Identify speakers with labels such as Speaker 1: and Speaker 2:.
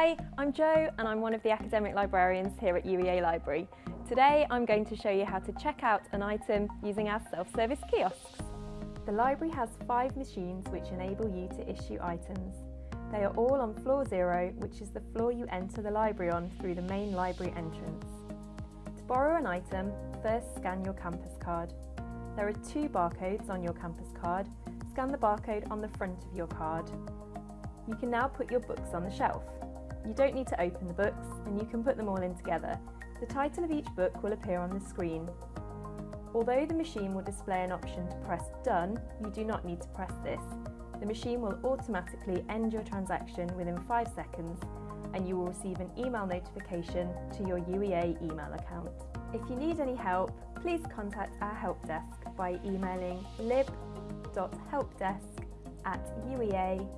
Speaker 1: Hi, I'm Jo and I'm one of the academic librarians here at UEA Library. Today I'm going to show you how to check out an item using our self-service kiosks. The library has five machines which enable you to issue items. They are all on floor zero, which is the floor you enter the library on through the main library entrance. To borrow an item, first scan your campus card. There are two barcodes on your campus card. Scan the barcode on the front of your card. You can now put your books on the shelf. You don't need to open the books and you can put them all in together. The title of each book will appear on the screen. Although the machine will display an option to press Done, you do not need to press this. The machine will automatically end your transaction within 5 seconds and you will receive an email notification to your UEA email account. If you need any help, please contact our help desk by emailing lib.helpdesk at uea.ac.uk.